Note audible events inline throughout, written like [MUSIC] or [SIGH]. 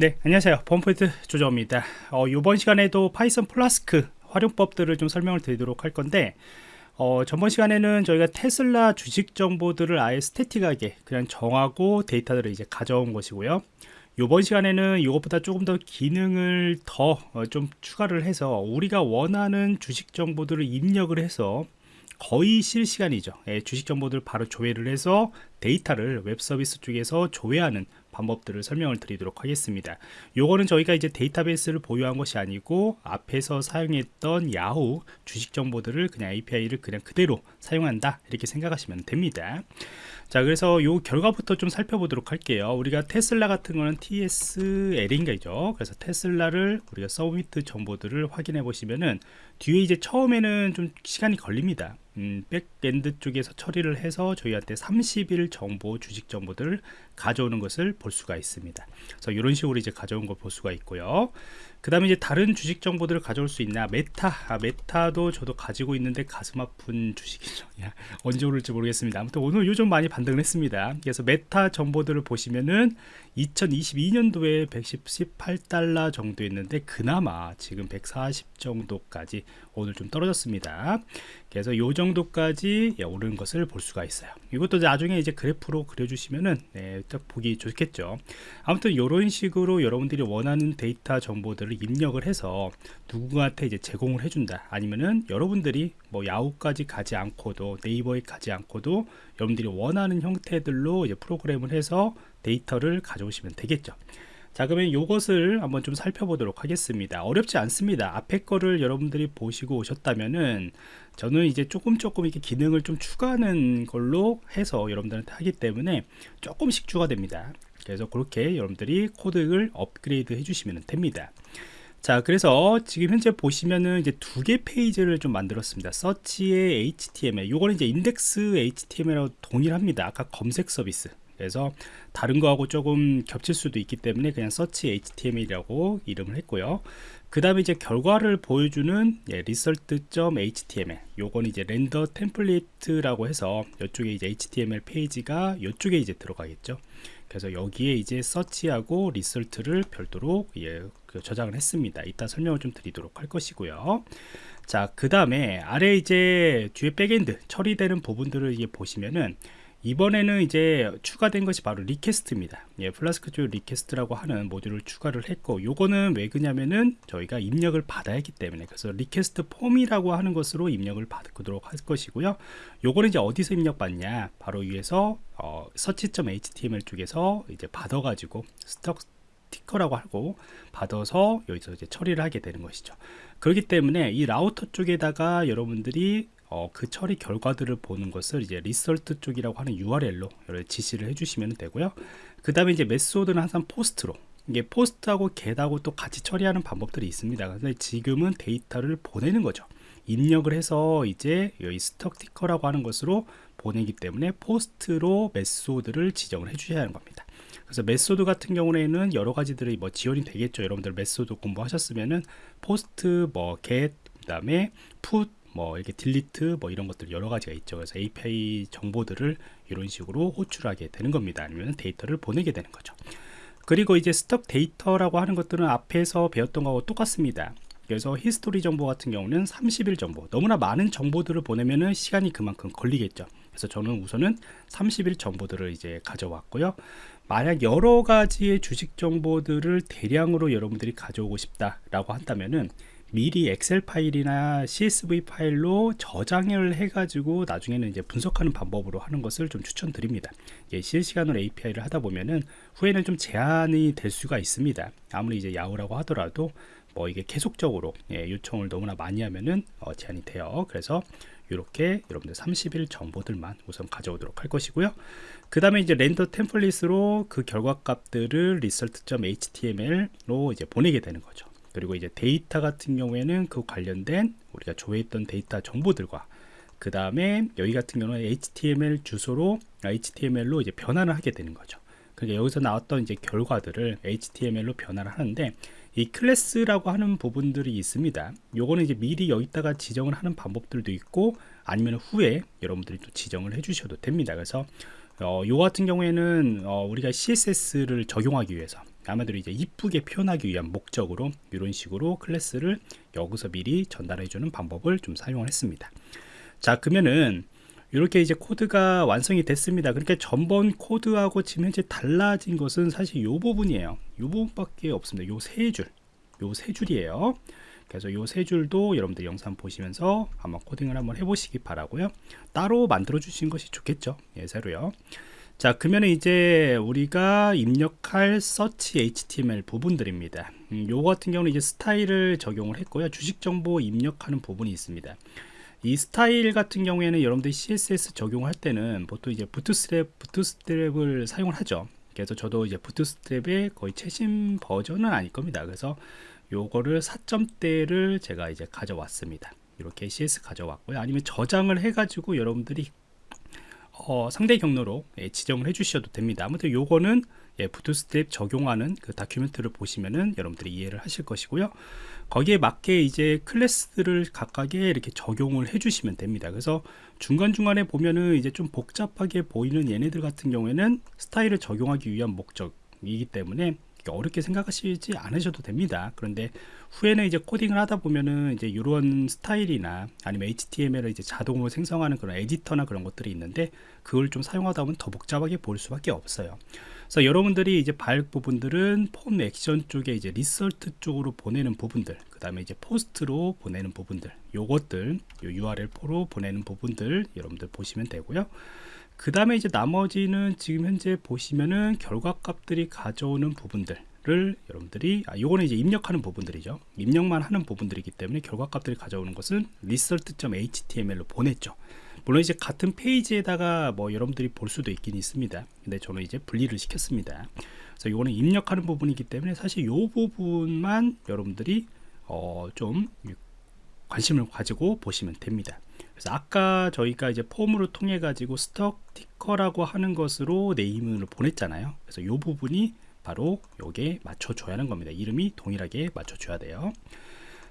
네 안녕하세요. 범포인트 조정입니다. 어, 이번 시간에도 파이썬 플라스크 활용법들을 좀 설명을 드리도록 할 건데 어, 전번 시간에는 저희가 테슬라 주식 정보들을 아예 static하게 그냥 정하고 데이터들을 이제 가져온 것이고요. 이번 시간에는 이것보다 조금 더 기능을 더 좀 어, 추가를 해서 우리가 원하는 주식 정보들을 입력을 해서 거의 실시간이죠. 예, 주식 정보들 바로 조회를 해서 데이터를 웹 서비스 쪽에서 조회하는 방법들을 설명을 드리도록 하겠습니다. 요거는 저희가 이제 데이터베이스를 보유한 것이 아니고 앞에서 사용했던 야후 주식 정보들을 그냥 API를 그냥 그대로 사용한다 이렇게 생각하시면 됩니다. 자 그래서 요 결과부터 좀 살펴보도록 할게요. 우리가 테슬라 같은 거는 TSLA인가죠? 그래서 테슬라를 우리가 submit 정보들을 확인해 보시면은 뒤에 이제 처음에는 좀 시간이 걸립니다 음, backend 쪽에서 처리를 해서 저희한테 30일 정보 주식 정보들을 가져오는 것을 볼 수가 있습니다. 그래서 이런 식으로 이제 가져온 걸 볼 수가 있고요 그 다음에 이제 다른 주식 정보들을 가져올 수 있나? 메타. 아, 메타도 저도 가지고 있는데 가슴 아픈 [LAUGHS] 주식이죠. 야, 언제 오를지 모르겠습니다. 아무튼 오늘 요즘 많이 반등을 했습니다. 그래서 메타 정보들을 보시면은 2022년도에 118달러 정도 였는데 그나마 지금 140 정도까지 오늘 좀 떨어졌습니다. 그래서 요 정도까지 예, 오른 것을 볼 수가 있어요. 이것도 나중에 이제 그래프로 그려주시면은 네, 딱 보기 좋겠죠. 아무튼 이런 식으로 여러분들이 원하는 데이터 정보들을 입력을 해서 누군가한테 이제 제공을 해준다. 아니면은 여러분들이 뭐 야후까지 가지 않고도 네이버에 가지 않고도 여러분들이 원하는 형태들로 이제 프로그램을 해서 데이터를 가져오시면 되겠죠. 자 그러면 이것을 한번 좀 살펴보도록 하겠습니다. 어렵지 않습니다. 앞에 거를 여러분들이 보시고 오셨다면은 저는 이제 조금 조금 이렇게 기능을 좀 추가하는 걸로 해서 여러분들한테 하기 때문에 조금씩 추가됩니다. 그래서 그렇게 여러분들이 코드를 업그레이드 해주시면 됩니다 자 그래서 지금 현재 보시면은 이제 두 개 페이지를 좀 만들었습니다. 서치의 HTML 요거는 이제 index HTML하고 동일합니다. 아까 검색 서비스. 그래서 다른 거하고 조금 겹칠 수도 있기 때문에 그냥 서치 html이라고 이름을 했고요. 그 다음에 이제 결과를 보여주는 예, result.html 요건 이제 render template라고 해서 이쪽에 이제 html 페이지가 이쪽에 이제 들어가겠죠 그래서 여기에 이제 search하고 result를 별도로 예, 그 저장을 했습니다. 이따 설명을 좀 드리도록 할 것이고요. 자 그 다음에 아래 이제 뒤에 backend 처리되는 부분들을 이게 보시면은 이번에는 이제 추가된 것이 바로 request입니다. 예, 플라스크 쪽 request라고 하는 모듈을 추가를 했고 요거는 왜 그러냐면은 저희가 입력을 받아야 하기 때문에 그래서 request form이라고 하는 것으로 입력을 받도록 할 것이고요. 요거는 이제 어디서 입력 받냐? 바로 위에서 어, search.html 쪽에서 이제 받아 가지고 stock ticker라고 하고 받아서 여기서 이제 처리를 하게 되는 것이죠. 그렇기 때문에 이 라우터 쪽에다가 여러분들이 어, 그 처리 결과들을 보는 것을 이제 result 쪽이라고 하는 URL로 지시를 해주시면 되고요. 그 다음에 이제 method는 항상 post로 이게 post하고 get하고 또 같이 처리하는 방법들이 있습니다. 근데 지금은 데이터를 보내는 거죠. 입력을 해서 이제 여기 stock ticker라고 하는 것으로 보내기 때문에 post로 method를 지정을 해주셔야 하는 겁니다. 그래서 method 같은 경우에는 여러 가지들이 뭐 지원이 되겠죠. 여러분들 method 공부하셨으면은 post, 뭐 get, 그다음에 put 뭐 이렇게 delete 뭐 이런 것들 여러 가지가 있죠. 그래서 API 정보들을 이런 식으로 호출하게 되는 겁니다. 아니면 데이터를 보내게 되는 거죠. 그리고 이제 stock data라고 하는 것들은 앞에서 배웠던 거하고 똑같습니다. 그래서 history 정보 같은 경우는 30일 정보. 너무나 많은 정보들을 보내면은 시간이 그만큼 걸리겠죠. 그래서 저는 우선은 30일 정보들을 이제 가져왔고요. 만약 여러 가지의 주식 정보들을 대량으로 여러분들이 가져오고 싶다 라고 한다면은 미리 엑셀 파일이나 CSV 파일로 저장을 해가지고 나중에는 이제 분석하는 방법으로 하는 것을 좀 추천드립니다. 예, 실시간으로 API를 하다 보면은 후에는 좀 제한이 될 수가 있습니다. 아무리 이제 야후라고 하더라도 뭐 이게 계속적으로 예, 요청을 너무나 많이 하면은 어, 제한이 돼요. 그래서 이렇게 여러분들 30일 정보들만 우선 가져오도록 할 것이고요. 그 다음에 이제 렌더 템플릿으로 그 결과 값들을 result.html로 이제 보내게 되는 거죠. 그리고 이제 데이터 같은 경우에는 그 관련된 우리가 조회했던 데이터 정보들과 그 다음에 여기 같은 경우는 HTML 주소로 HTML로 이제 변환을 하게 되는 거죠. 그러니까 여기서 나왔던 이제 결과들을 HTML로 변환을 하는데 이 클래스라고 하는 부분들이 있습니다. 요거는 이제 미리 여기다가 지정을 하는 방법들도 있고 아니면 후에 여러분들이 또 지정을 해 주셔도 됩니다. 그래서 어, 요 같은 경우에는 어, 우리가 CSS를 적용하기 위해서 아마도 이제 이쁘게 표현하기 위한 목적으로 이런 식으로 클래스를 여기서 미리 전달해 주는 방법을 좀 사용을 했습니다. 자 그러면은 이렇게 이제 코드가 완성이 됐습니다. 그러니까 전번 코드하고 지금 현재 달라진 것은 사실 이 부분이에요. 이 부분밖에 없습니다. 요 세 줄 요 세 줄이에요. 그래서 요 세 줄도 여러분들 영상 보시면서 한번 코딩을 한번 해보시기 바라고요. 따로 만들어 주신 것이 좋겠죠. 예 새로요 자 그러면 이제 우리가 입력할 search html 부분들입니다. 음, 요 같은 경우는 이제 스타일을 적용을 했고요. 주식 정보 입력하는 부분이 있습니다. 이 스타일 같은 경우에는 여러분들이 css 적용할 때는 보통 이제 부트스트랩 부트스트랩을 사용을 하죠. 그래서 저도 이제 부트스트랩의 거의 최신 버전은 아닐 겁니다. 그래서 요거를 4점대를 제가 이제 가져왔습니다. 이렇게 CS 가져왔고요. 아니면 저장을 해 가지고 여러분들이 어, 상대 경로로 예, 지정을 해 주셔도 됩니다. 아무튼 요거는 예, 부트스트랩 적용하는 그 다큐멘트를 보시면은 여러분들이 이해를 하실 것이고요. 거기에 맞게 이제 클래스들을 각각에 이렇게 적용을 해 주시면 됩니다. 그래서 중간중간에 보면은 이제 좀 복잡하게 보이는 얘네들 같은 경우에는 스타일을 적용하기 위한 목적이기 때문에 어렵게 생각하시지 않으셔도 됩니다. 그런데 후에는 이제 코딩을 하다 보면은 이제 이런 스타일이나 아니면 HTML을 이제 자동으로 생성하는 그런 에디터나 그런 것들이 있는데 그걸 좀 사용하다 보면 더 복잡하게 보일 수밖에 없어요. 그래서 여러분들이 이제 볼 부분들은 form action 쪽에 이제 result 쪽으로 보내는 부분들 그 다음에 이제 post로 보내는 부분들 요것들 요 URL4로 보내는 부분들 여러분들 보시면 되고요 그 다음에 이제 나머지는 지금 현재 보시면은 결과값들이 가져오는 부분들을 여러분들이 아 요거는 이제 입력하는 부분들이죠. 입력만 하는 부분들이기 때문에 결과값들이 가져오는 것은 result.html로 보냈죠. 물론 이제 같은 페이지에다가 뭐 여러분들이 볼 수도 있긴 있습니다. 근데 저는 이제 분리를 시켰습니다. 그래서 이거는 입력하는 부분이기 때문에 사실 요 부분만 여러분들이 어 좀 관심을 가지고 보시면 됩니다 그래서 아까 저희가 이제 폼으로 통해 가지고 스톡 티커라고 하는 것으로 네임을 보냈잖아요. 그래서 이 부분이 바로 요게 맞춰줘야 하는 겁니다. 이름이 동일하게 맞춰줘야 돼요.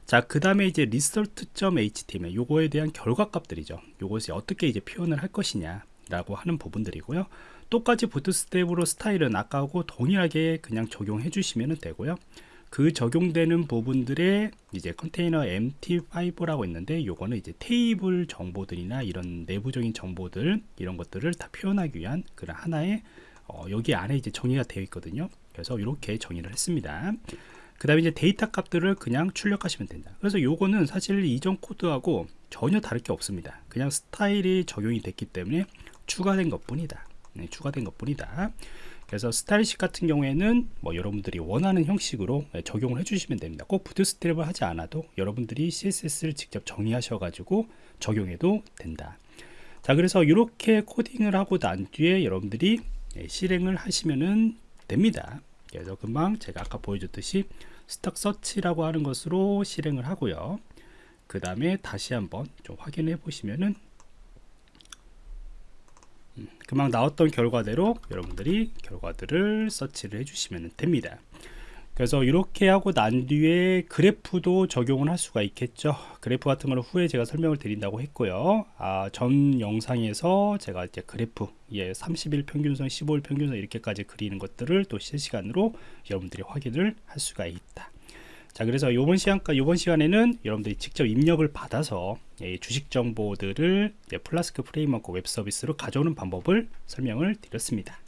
자그 다음에 이제 result.html 요거에 대한 결과값들이죠. 요것이 어떻게 이제 표현을 할 것이냐 라고 하는 부분들이고요. 똑같이 부트스텝으로 스타일은 아까하고 동일하게 그냥 적용해 주시면 되고요 그 적용되는 부분들의 이제 컨테이너 MT5라고 있는데 요거는 이제 테이블 정보들이나 이런 내부적인 정보들 이런 것들을 다 표현하기 위한 그런 하나의 어, 여기 안에 이제 정의가 되어 있거든요. 그래서 이렇게 정의를 했습니다. 그 다음에 이제 데이터 값들을 그냥 출력하시면 된다. 그래서 요거는 사실 이전 코드하고 전혀 다를 게 없습니다. 그냥 스타일이 적용이 됐기 때문에 추가된 것 뿐이다. 네, 추가된 것 뿐이다 그래서 스타일식 같은 경우에는 뭐 여러분들이 원하는 형식으로 적용을 해주시면 됩니다. 꼭 부트스트랩을 하지 않아도 여러분들이 CSS를 직접 정의하셔 가지고 적용해도 된다. 자 그래서 이렇게 코딩을 하고 난 뒤에 여러분들이 예, 실행을 하시면 됩니다. 그래서 금방 제가 아까 보여줬듯이 스탁 서치라고 하는 것으로 실행을 하고요. 그 다음에 다시 한번 좀 확인해 보시면은 금방 나왔던 결과대로 여러분들이 결과들을 서치를 해주시면 됩니다. 그래서 이렇게 하고 난 뒤에 그래프도 적용을 할 수가 있겠죠. 그래프 같은 거는 후에 제가 설명을 드린다고 했고요. 아, 전 영상에서 제가 이제 그래프 예, 30일 평균선 15일 평균선 이렇게까지 그리는 것들을 또 실시간으로 여러분들이 확인을 할 수가 있다 자 그래서 이번 시간 요번 시간에는 여러분들이 직접 입력을 받아서 예, 주식 정보들을 예, Flask framework 웹 서비스로 가져오는 방법을 설명을 드렸습니다